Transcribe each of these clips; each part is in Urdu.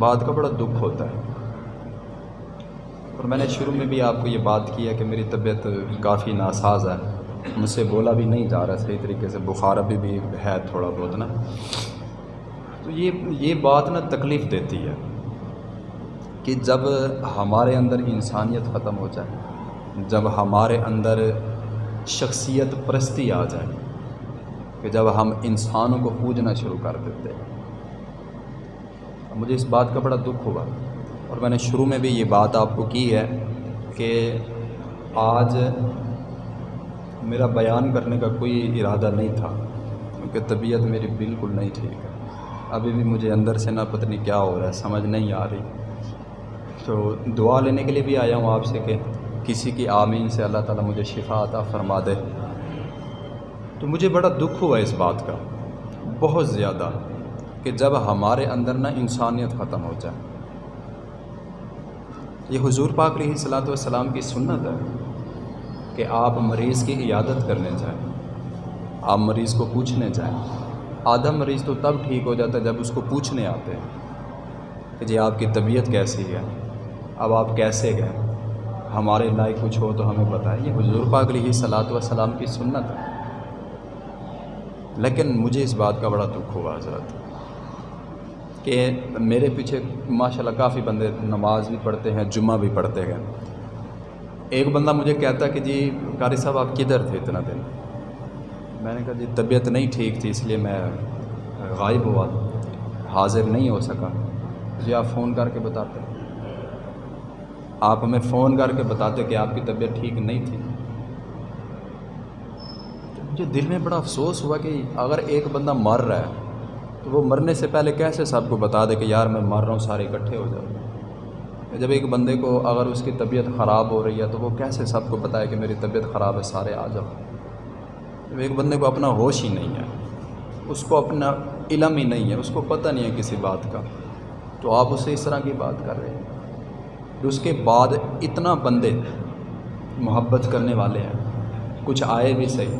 بات کا بڑا دکھ ہوتا ہے۔ اور میں نے شروع میں بھی آپ کو یہ بات کی ہے کہ میری طبیعت کافی ناساز ہے۔ مجھ سے بولا بھی نہیں جا رہا صحیح طریقے سے۔ بخار ابھی بھی ہے تھوڑا بہت نا۔ تو یہ یہ بات نا تکلیف دیتی ہے کہ جب ہمارے اندر انسانیت ختم ہو جائے، جب ہمارے اندر شخصیت پرستی آ جائے، کہ جب ہم انسانوں کو پوجنا شروع کر دیتے ہیں۔ مجھے اس بات کا بڑا دکھ ہوا اور میں نے شروع میں بھی یہ بات آپ کو کی ہے کہ آج میرا بیان کرنے کا کوئی ارادہ نہیں تھا، کیونکہ طبیعت میری بالکل نہیں ٹھیک ہے۔ ابھی بھی مجھے اندر سے نہ پتہ نہیں کیا ہو رہا ہے، سمجھ نہیں آ رہی۔ تو دعا لینے کے لیے بھی آیا ہوں آپ سے کہ کسی کی آمین سے اللہ تعالیٰ مجھے شفا عطا فرما دے۔ تو مجھے بڑا دکھ ہوا اس بات کا، بہت زیادہ۔ کہ جب ہمارے اندر نہ انسانیت ختم ہو جائے۔ یہ حضور پاک علیہ صلاۃ والسلام کی سنت ہے کہ آپ مریض کی عیادت کرنے جائیں، آپ مریض کو پوچھنے جائیں۔ آدھا مریض تو تب ٹھیک ہو جاتا ہے جب اس کو پوچھنے آتے ہیں کہ جی آپ کی طبیعت کیسی ہے، اب آپ کیسے گئے؟ ہمارے لائق کچھ ہو تو ہمیں بتائیں۔ یہ حضور پاک علیہ صلاۃ والسلام کی سنت ہے۔ لیکن مجھے اس بات کا بڑا دکھ ہوا حضرت۔ کہ میرے پیچھے ماشاء اللہ کافی بندے نماز بھی پڑھتے ہیں، جمعہ بھی پڑھتے ہیں۔ ایک بندہ مجھے کہتا کہ جی قاری صاحب، آپ کدھر تھے اتنا دن؟ میں نے کہا جی طبیعت نہیں ٹھیک تھی، اس لیے میں غائب ہوا۔ حاضر نہیں ہو سکا۔ جی آپ فون کر کے بتاتے آپ ہمیں فون کر کے بتاتے کہ آپ کی طبیعت ٹھیک نہیں تھی۔ مجھے دل میں بڑا افسوس ہوا کہ اگر ایک بندہ مر رہا ہے تو وہ مرنے سے پہلے کیسے سب کو بتا دے کہ یار میں مر رہا ہوں، سارے اکٹھے ہو جاؤ۔ جب ایک بندے کو اگر اس کی طبیعت خراب ہو رہی ہے تو وہ کیسے سب کو بتائے کہ میری طبیعت خراب ہے، سارے آ جاؤ۔ جب ایک بندے کو اپنا ہوش ہی نہیں ہے، اس کو اپنا علم ہی نہیں ہے، اس کو پتہ نہیں ہے کسی بات کا۔ تو آپ اسے اس طرح کی بات کر رہے ہیں۔ اس کے بعد اتنا بندے محبت کرنے والے ہیں، کچھ آئے بھی صحیح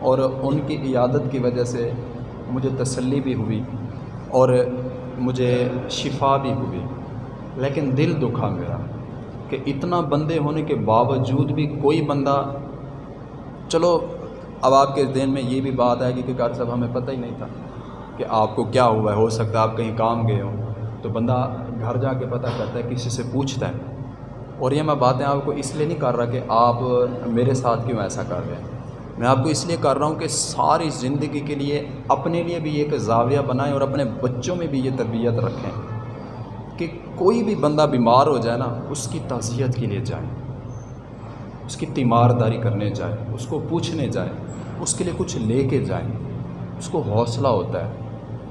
اور ان کی عیادت کی وجہ سے مجھے تسلی بھی ہوئی اور مجھے شفا بھی ہوئی، لیکن دل دکھا میرا کہ اتنا بندے ہونے کے باوجود بھی کوئی بندہ، چلو اب آپ کے ذہن میں یہ بھی بات آئے گی کہ کار صاحب، ہمیں پتہ ہی نہیں تھا کہ آپ کو کیا ہوا ہے، ہو سکتا ہے آپ کہیں کام گئے ہوں۔ تو بندہ گھر جا کے پتہ کرتا ہے، کسی سے پوچھتا ہے۔ اور یہ میں باتیں آپ کو اس لیے نہیں کر رہا کہ آپ میرے ساتھ کیوں ایسا کر رہے ہیں؟ میں آپ کو اس لیے کر رہا ہوں کہ ساری زندگی کے لیے اپنے لیے بھی ایک زاویہ بنائیں اور اپنے بچوں میں بھی یہ تربیت رکھیں کہ کوئی بھی بندہ بیمار ہو جائے نا، اس کی تعزیت کے لیے جائیں، اس کی تیمارداری کرنے جائیں، اس کو پوچھنے جائیں، اس کے لیے کچھ لے کے جائیں، اس کو حوصلہ ہوتا ہے۔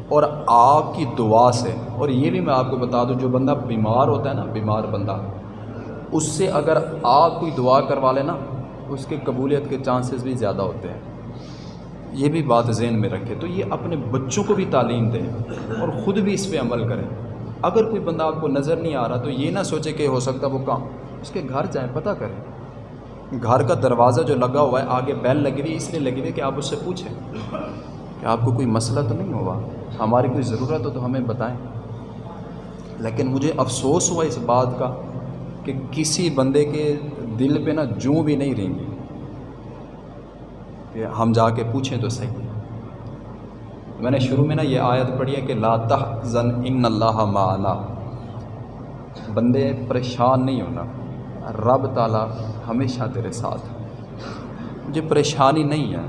اور آپ کی دعا سے، اور یہ بھی میں آپ کو بتا دوں، جو بندہ بیمار ہوتا ہے نا، بیمار بندہ، اس سے اگر آپ کوئی دعا کروا لیں نا اس کے قبولیت کے چانسز بھی زیادہ ہوتے ہیں۔ یہ بھی بات ذہن میں رکھے تو یہ اپنے بچوں کو بھی تعلیم دیں اور خود بھی اس پہ عمل کریں۔ اگر کوئی بندہ آپ کو نظر نہیں آ رہا تو یہ نہ سوچے کہ ہو سکتا وہ کام۔ اس کے گھر جائیں، پتہ کریں۔ گھر کا دروازہ جو لگا ہوا ہے، آگے بیل لگی ہوئی اس لیے لگی ہوئی کہ آپ اس سے پوچھیں کہ آپ کو کوئی مسئلہ تو نہیں ہوا؟ ہماری کوئی ضرورت ہو تو ہمیں بتائیں۔ لیکن مجھے افسوس ہوا اس بات کا کہ کسی بندے کے دل پہ نا جوں بھی نہیں رہیں گی کہ ہم جا کے پوچھیں تو صحیح۔ میں نے شروع میں نا یہ آیت پڑھی ہے کہ لا تحزن ان اللہ معنا۔ بندے پریشان نہیں ہونا۔ رب تعالیٰ ہمیشہ تیرے ساتھ۔ مجھے پریشانی نہیں ہے۔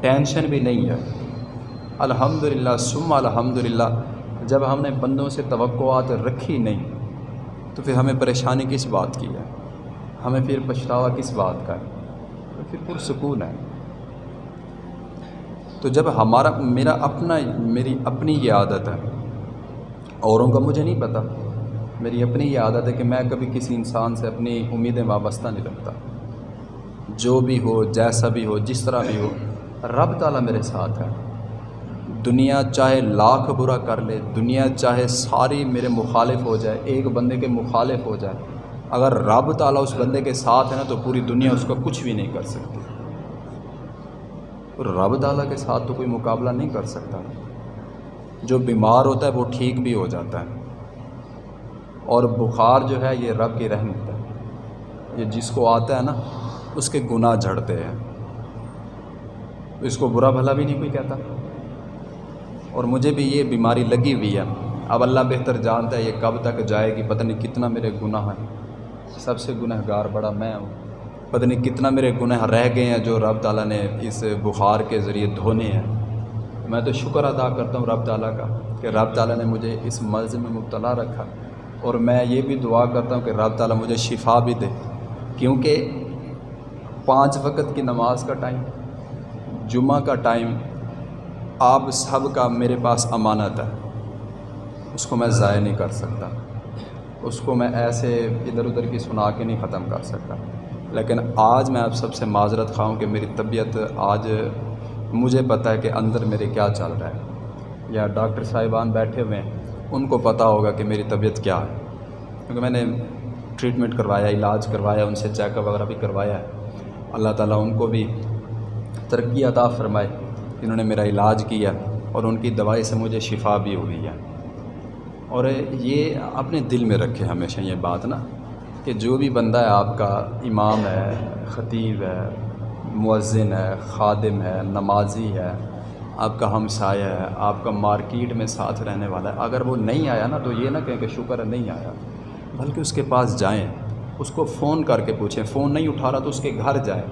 ٹینشن بھی نہیں ہے۔ الحمد للہ سم الحمد للہ جب ہم نے بندوں سے توقعات رکھی نہیں، تو پھر ہمیں پریشانی کس بات کی ہے؟ ہمیں پھر پچھتاوا کس بات کا ہے؟ تو پھر پرسکون ہے۔ تو جب ہمارا، میرا اپنا، میری اپنی یہ عادت ہے، اوروں کا مجھے نہیں پتہ میری اپنی یہ عادت ہے کہ میں کبھی کسی انسان سے اپنی امیدیں وابستہ نہیں رکھتا۔ جو بھی ہو، جیسا بھی ہو، جس طرح بھی ہو، رب تعالیٰ میرے ساتھ ہے۔ دنیا چاہے لاکھ برا کر لے، دنیا چاہے ساری میرے مخالف ہو جائے، ایک بندے کے مخالف ہو جائے اگر رب تعالیٰ اس بندے کے ساتھ ہے نا تو پوری دنیا اس کا کچھ بھی نہیں کر سکتی۔ رب تعالیٰ کے ساتھ تو کوئی مقابلہ نہیں کر سکتا۔ جو بیمار ہوتا ہے وہ ٹھیک بھی ہو جاتا ہے۔ اور بخار جو ہے یہ رب کی رحمت ہے۔ یہ جس کو آتا ہے نا، اس کے گناہ جھڑتے ہیں۔ اس کو برا بھلا بھی نہیں کوئی کہتا۔ اور مجھے بھی یہ بیماری لگی ہوئی ہے۔ اب اللہ بہتر جانتا ہے یہ کب تک جائے گی، پتہ نہیں کتنا میرے گناہ ہیں۔ سب سے گنہ گار بڑا میں ہوں۔ پتہ نہیں کتنا میرے گناہ رہ گئے ہیں جو رب تعالیٰ نے اس بخار کے ذریعے دھونے ہیں۔ میں تو شکر ادا کرتا ہوں رب تعالیٰ کا کہ رب تعالیٰ نے مجھے اس مرض میں مبتلا رکھا۔ اور میں یہ بھی دعا کرتا ہوں کہ رب تعالیٰ مجھے شفا بھی دے۔ کیونکہ پانچ وقت کی نماز کا ٹائم، جمعہ کا ٹائم، آپ سب کا میرے پاس امانت ہے۔ اس کو میں ضائع نہیں کر سکتا۔ اس کو میں ایسے ادھر ادھر کی سنا کے نہیں ختم کر سکتا۔ لیکن آج میں آپ سب سے معذرت خواہوں کہ میری طبیعت آج مجھے پتہ ہے کہ اندر میرے کیا چل رہا ہے۔ یا ڈاکٹر صاحبان بیٹھے ہوئے ہیں، ان کو پتہ ہوگا کہ میری طبیعت کیا ہے۔ کیونکہ میں نے ٹریٹمنٹ کروایا، علاج کروایا، ان سے چیک اپ وغیرہ بھی کروایا ہے۔ اللہ تعالیٰ ان کو بھی ترقی عطا فرمائے۔ انہوں نے میرا علاج کیا اور ان کی دوائی سے مجھے شفا بھی ہوئی ہے۔ اور یہ اپنے دل میں رکھے ہمیشہ یہ بات نا، کہ جو بھی بندہ ہے، آپ کا امام ہے، خطیب ہے، مؤذن ہے، خادم ہے، نمازی ہے، آپ کا ہمسایہ ہے، آپ کا مارکیٹ میں ساتھ رہنے والا ہے، اگر وہ نہیں آیا نا، تو یہ نہ کہیں کہ شکر ہے، نہیں آیا۔ بلکہ اس کے پاس جائیں، اس کو فون کر کے پوچھیں۔ فون نہیں اٹھا رہا تو اس کے گھر جائیں۔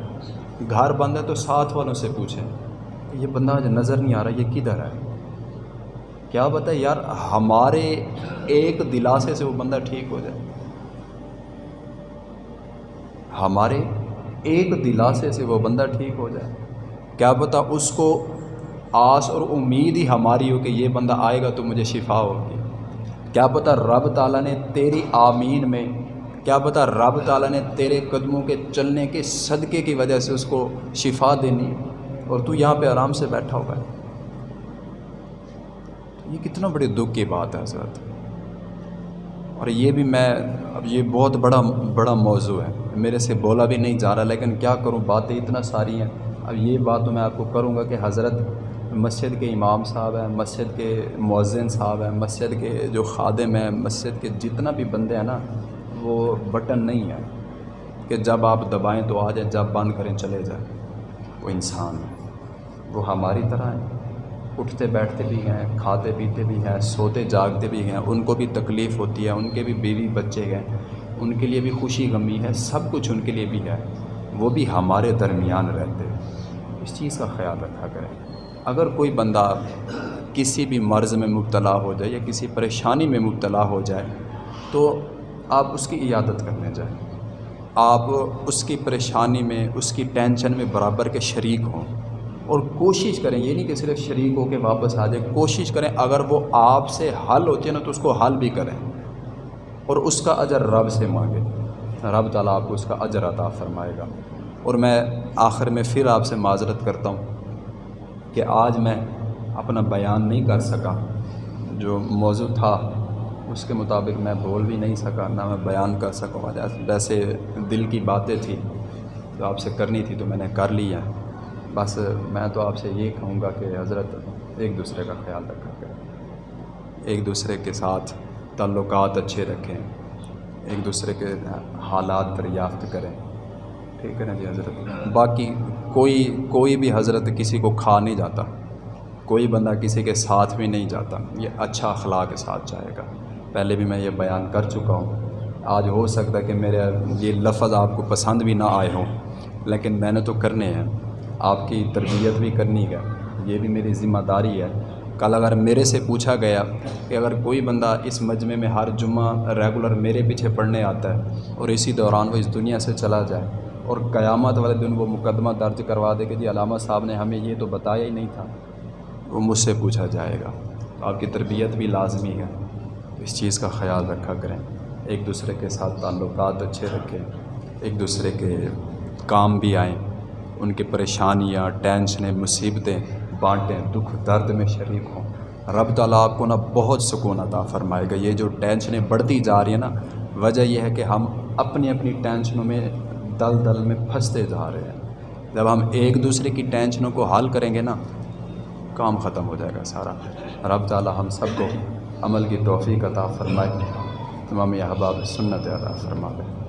گھر بند ہے تو ساتھ والوں سے پوچھیں، یہ بندہ آج نظر نہیں آ رہا، یہ کدھر ہے؟ کیا بتائے یار، ہمارے ایک دلاسے سے وہ بندہ ٹھیک ہو جائے۔ ہمارے ایک دلاسے سے وہ بندہ ٹھیک ہو جائے۔ کیا پتہ اس کو آس اور امید ہی ہماری ہو کہ یہ بندہ آئے گا تو مجھے شفا ہوگی۔ کیا پتہ رب تعالیٰ نے تیری آمین میں، کیا پتہ رب تعالیٰ نے تیرے قدموں کے چلنے کے صدقے کی وجہ سے اس کو شفا دینی۔ اور تو یہاں پہ آرام سے بیٹھا ہوا ہے۔ یہ کتنا بڑی دکھ کی بات ہے حضرت۔ اور یہ بھی میں اب یہ بہت بڑا بڑا موضوع ہے۔ میرے سے بولا بھی نہیں جا رہا، لیکن کیا کروں؟ باتیں اتنا ساری ہیں۔ اب یہ بات تو میں آپ کو کروں گا کہ حضرت مسجد کے امام صاحب ہیں، مسجد کے مؤذن صاحب ہیں، مسجد کے جو خادم ہیں، مسجد کے جتنا بھی بندے ہیں نا، وہ بٹن نہیں ہے کہ جب آپ دبائیں تو آ جائیں، جب بند کریں، چلے جائیں۔ وہ انسان ہے۔ وہ ہماری طرح ہیں اٹھتے بیٹھتے بھی ہیں، کھاتے پیتے بھی ہیں، سوتے جاگتے بھی ہیں، ان کو بھی تکلیف ہوتی ہے، ان کے بھی بیوی بچے ہیں، ان کے لیے بھی خوشی غمی ہے، سب کچھ ان کے لیے بھی ہے، وہ بھی ہمارے درمیان رہتے اس چیز کا خیال رکھا کریں۔ اگر کوئی بندہ کسی بھی مرض میں مبتلا ہو جائے یا کسی پریشانی میں مبتلا ہو جائے، تو آپ اس کی عیادت کرنے جائیں۔ آپ اس کی پریشانی میں، اس کی ٹینشن میں برابر کے شریک ہوں۔ اور کوشش کریں، یہ نہیں کہ صرف شریک ہو کے واپس آ جائے کوشش کریں، اگر وہ آپ سے حل ہوتی ہے نا تو اس کو حل بھی کریں۔ اور اس کا اجر رب سے مانگے۔ رب تعالیٰ آپ کو اس کا اجر عطا فرمائے گا۔ اور میں آخر میں پھر آپ سے معذرت کرتا ہوں کہ آج میں اپنا بیان نہیں کر سکا۔ جو موضوع تھا، اس کے مطابق میں بول بھی نہیں سکا، نہ میں بیان کر سکوں ویسے دل کی باتیں تھیں، جو آپ سے کرنی تھی تو میں نے کر لی ہے بس میں تو آپ سے یہ کہوں گا کہ حضرت ایک دوسرے کا خیال رکھا کریں۔ ایک دوسرے کے ساتھ تعلقات اچھے رکھیں۔ ایک دوسرے کے حالات دریافت کریں۔ ٹھیک ہے نا جی حضرت؟ باقی کوئی کوئی بھی حضرت کسی کو کھا نہیں جاتا۔ کوئی بندہ کسی کے ساتھ بھی نہیں جاتا۔ یہ اچھا اخلاق کے ساتھ جائے گا۔ پہلے بھی میں یہ بیان کر چکا ہوں۔ آج ہو سکتا ہے کہ میرے یہ لفظ آپ کو پسند بھی نہ آئے ہوں، لیکن میں نے تو کرنے ہیں۔ آپ کی تربیت بھی کرنی ہے، یہ بھی میری ذمہ داری ہے۔ کل اگر میرے سے پوچھا گیا کہ اگر کوئی بندہ اس مجمع میں ہر جمعہ ریگولر میرے پیچھے پڑھنے آتا ہے اور اسی دوران وہ اس دنیا سے چلا جائے اور قیامت والے دن وہ مقدمہ درج کروا دے کہ جی علامہ صاحب نے ہمیں یہ تو بتایا ہی نہیں تھا، وہ مجھ سے پوچھا جائے گا۔ آپ کی تربیت بھی لازمی ہے اس چیز کا خیال رکھا کریں۔ ایک دوسرے کے ساتھ تعلقات اچھے رکھیں، ایک دوسرے کے کام بھی آئیں۔ ان کی پریشانیاں، ٹینشنیں، مصیبتیں، بانٹیں، دکھ، درد میں شریک ہوں۔ رب تعالیٰ آپ کو نا بہت سکون عطا فرمائے گا۔ یہ جو ٹینشنیں بڑھتی جا رہی ہیں نا، وجہ یہ ہے کہ ہم اپنی اپنی ٹینشنوں میں دل دل میں پھنستے جا رہے ہیں۔ جب ہم ایک دوسرے کی ٹینشنوں کو حل کریں گے نا، کام ختم ہو جائے گا سارا۔ رب تعالیٰ ہم سب کو عمل کی توفیق عطا فرمائے۔ تمام احباب سنت عطا فرما دے